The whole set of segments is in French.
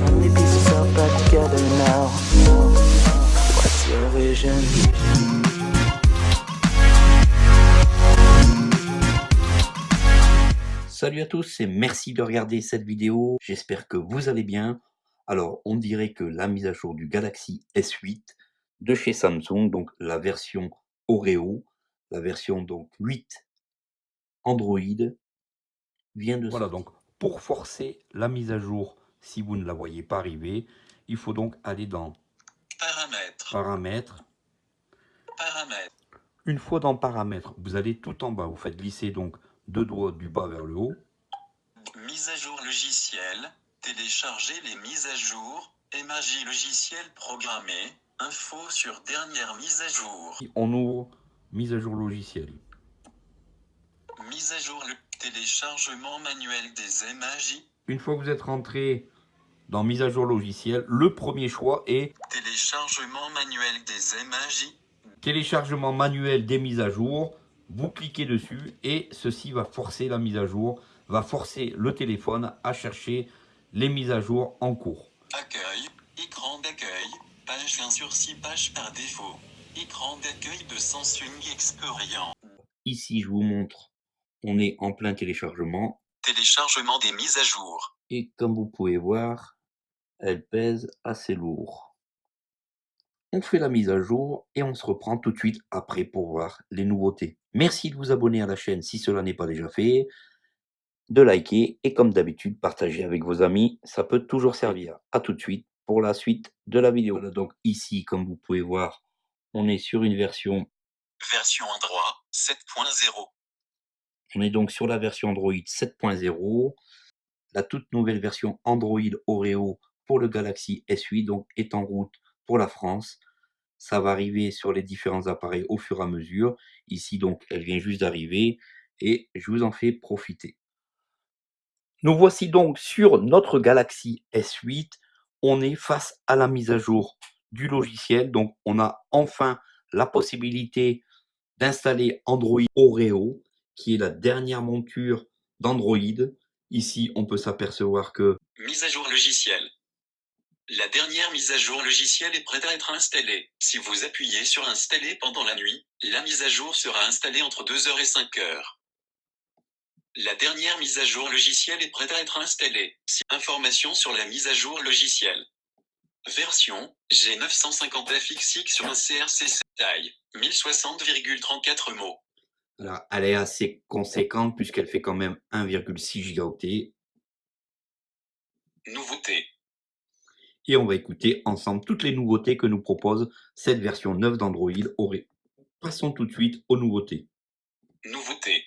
Finally piece yourself back together now. What's your vision? Salut à tous et merci de regarder cette vidéo. J'espère que vous allez bien. Alors, on dirait que la mise à jour du Galaxy S8 de chez Samsung, donc la version Oreo, la version donc 8 Android, vient de Voilà, donc pour forcer la mise à jour, si vous ne la voyez pas arriver, il faut donc aller dans Paramètres. Paramètres. Paramètres. Une fois dans Paramètres, vous allez tout en bas, vous faites glisser donc deux doigts du bas vers le haut. Mise à jour logiciel. Télécharger les mises à jour. Émagie logiciel programmé. Info sur dernière mise à jour. On ouvre mise à jour logiciel. Mise à jour le téléchargement manuel des émagies. Une fois que vous êtes rentré dans mise à jour logiciel, le premier choix est téléchargement manuel des émagies. Téléchargement manuel des mises à jour. Vous cliquez dessus et ceci va forcer la mise à jour, va forcer le téléphone à chercher les mises à jour en cours. Accueil, écran d'accueil, page 20 sur 6 pages par défaut. Écran d'accueil de Samsung Experience. Ici, je vous montre, on est en plein téléchargement. Téléchargement des mises à jour. Et comme vous pouvez voir, elle pèse assez lourd. On fait la mise à jour et on se reprend tout de suite après pour voir les nouveautés. Merci de vous abonner à la chaîne si cela n'est pas déjà fait, de liker et comme d'habitude, partager avec vos amis, ça peut toujours servir. A tout de suite pour la suite de la vidéo. donc ici, comme vous pouvez voir, on est sur une version... Version Android 7.0. On est donc sur la version Android 7.0. La toute nouvelle version Android Oreo pour le Galaxy S8 donc, est en route pour la France. Ça va arriver sur les différents appareils au fur et à mesure. Ici, donc, elle vient juste d'arriver et je vous en fais profiter. Nous voici donc sur notre Galaxy S8. On est face à la mise à jour du logiciel. Donc, on a enfin la possibilité d'installer Android Oreo, qui est la dernière monture d'Android. Ici, on peut s'apercevoir que... Mise à jour logiciel. La dernière mise à jour logicielle est prête à être installée. Si vous appuyez sur Installer pendant la nuit, la mise à jour sera installée entre 2h et 5h. La dernière mise à jour logicielle est prête à être installée. Si Information sur la mise à jour logicielle. Version G950FXX sur un CRC taille 1060,34 mots. Alors, elle est assez conséquente puisqu'elle fait quand même 1,6 gigaoctets. Nouveauté et on va écouter ensemble toutes les nouveautés que nous propose cette version 9 d'Android Passons tout de suite aux nouveautés. Nouveautés.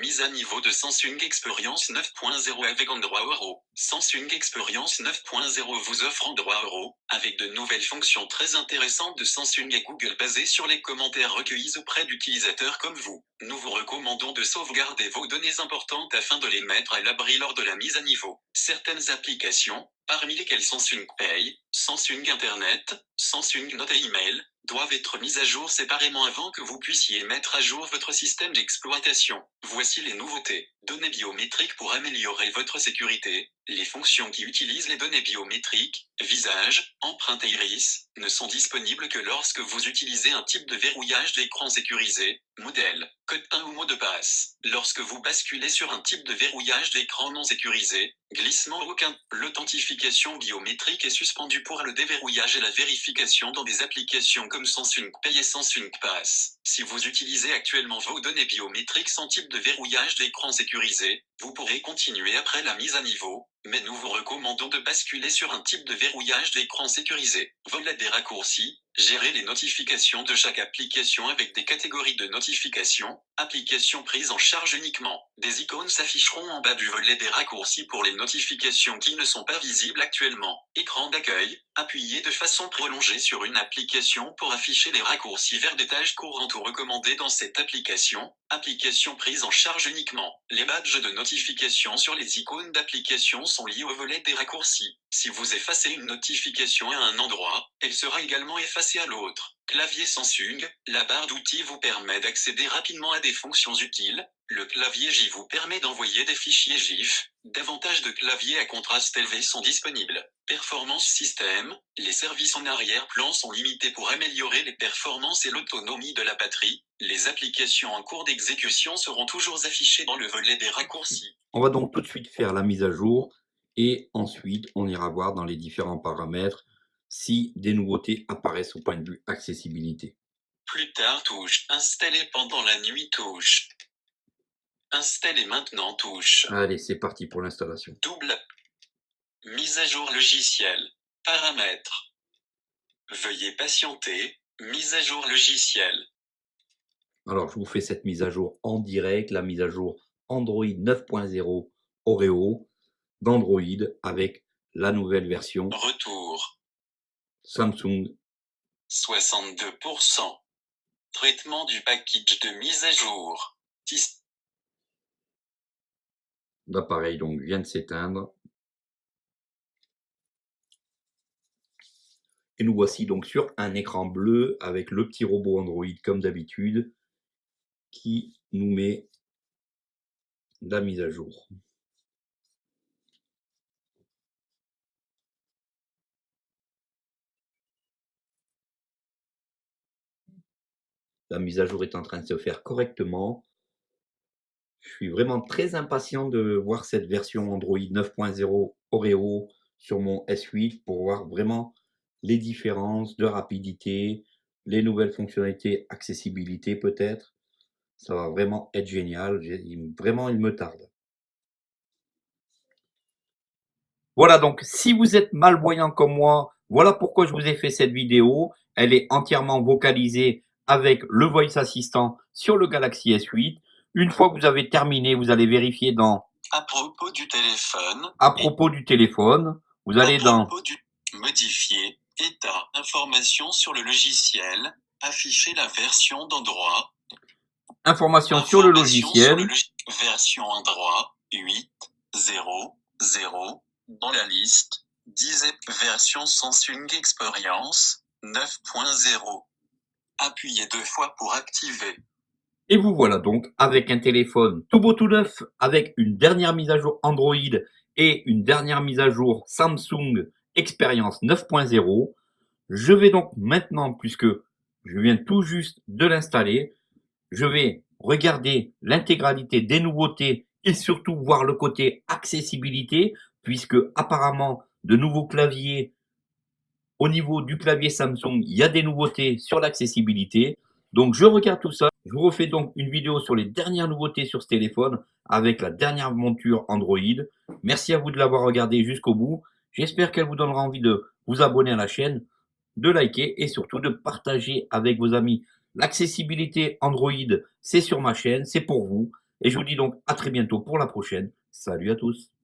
Mise à niveau de Samsung Experience 9.0 avec Android Euro. Samsung Experience 9.0 vous offre Android Euro, avec de nouvelles fonctions très intéressantes de Samsung et Google basées sur les commentaires recueillis auprès d'utilisateurs comme vous. Nous vous recommandons de sauvegarder vos données importantes afin de les mettre à l'abri lors de la mise à niveau. Certaines applications, parmi lesquelles Samsung Pay, Samsung Internet, Samsung Note et Email, doivent être mises à jour séparément avant que vous puissiez mettre à jour votre système d'exploitation. Voici les nouveautés. Données biométriques pour améliorer votre sécurité. Les fonctions qui utilisent les données biométriques, visage, empreinte iris, ne sont disponibles que lorsque vous utilisez un type de verrouillage d'écran sécurisé, modèle, code PIN ou mot de passe. Lorsque vous basculez sur un type de verrouillage d'écran non sécurisé, glissement aucun, l'authentification biométrique est suspendue pour le déverrouillage et la vérification dans des applications comme Samsung Pay et Samsung. Si vous utilisez actuellement vos données biométriques sans type de verrouillage d'écran sécurisé, vous pourrez continuer après la mise à niveau, mais nous vous recommandons de basculer sur un type de verrouillage d'écran sécurisé. Volet des raccourcis, gérer les notifications de chaque application avec des catégories de notifications, applications prises en charge uniquement. Des icônes s'afficheront en bas du volet des raccourcis pour les notifications qui ne sont pas visibles actuellement. Écran d'accueil, appuyez de façon prolongée sur une application pour afficher les raccourcis vers des tâches courantes ou recommandées dans cette application. Application prise en charge uniquement. Les badges de notification sur les icônes d'application sont liés au volet des raccourcis. Si vous effacez une notification à un endroit, elle sera également effacée à l'autre. Clavier Samsung, la barre d'outils vous permet d'accéder rapidement à des fonctions utiles, Le clavier GIF vous permet d'envoyer des fichiers GIF. Davantage de claviers à contraste élevé sont disponibles. Performance système. Les services en arrière-plan sont limités pour améliorer les performances et l'autonomie de la batterie. Les applications en cours d'exécution seront toujours affichées dans le volet des raccourcis. On va donc tout de suite faire la mise à jour et ensuite on ira voir dans les différents paramètres si des nouveautés apparaissent au point de vue accessibilité. Plus tard touche. Installé pendant la nuit touche. Installé maintenant touche. Allez, c'est parti pour l'installation. Double. Mise à jour logiciel. Paramètres. Veuillez patienter. Mise à jour logiciel. Alors, je vous fais cette mise à jour en direct, la mise à jour Android 9.0 Oreo d'Android avec la nouvelle version Retour. Samsung 62%. Traitement du package de mise à jour. L'appareil donc vient de s'éteindre. Et nous voici donc sur un écran bleu avec le petit robot Android comme d'habitude qui nous met la mise à jour. La mise à jour est en train de se faire correctement. Je suis vraiment très impatient de voir cette version Android 9.0 Oreo sur mon S8 pour voir vraiment les différences de rapidité, les nouvelles fonctionnalités, accessibilité peut-être. Ça va vraiment être génial. Vraiment, il me tarde. Voilà donc, si vous êtes malvoyant comme moi, voilà pourquoi je vous ai fait cette vidéo. Elle est entièrement vocalisée avec le Voice Assistant sur le Galaxy S8. Une fois que vous avez terminé, vous allez vérifier dans À propos du téléphone. à propos du téléphone. Vous allez à dans du modifier état information sur le logiciel. Afficher la version d'Android. informations sur le Information sur logiciel. le log- version Android 8.0.0 dans la liste. 10 version Samsung Experience 9.0. Appuyez deux fois pour activer. Et vous voilà donc avec un téléphone tout beau tout neuf, avec une dernière mise à jour Android et une dernière mise à jour Samsung Experience 9.0. Je vais donc maintenant, puisque je viens tout juste de l'installer, je vais regarder l'intégralité des nouveautés et surtout voir le côté accessibilité, puisque apparemment de nouveaux claviers au niveau du clavier Samsung, il y a des nouveautés sur l'accessibilité. Donc je regarde tout ça. Je vous refais donc une vidéo sur les dernières nouveautés sur ce téléphone avec la dernière monture Android. Merci à vous de l'avoir regardé jusqu'au bout. J'espère qu'elle vous donnera envie de vous abonner à la chaîne, de liker et surtout de partager avec vos amis. L'accessibilité Android, c'est sur ma chaîne, c'est pour vous. Et je vous dis donc à très bientôt pour la prochaine. Salut à tous.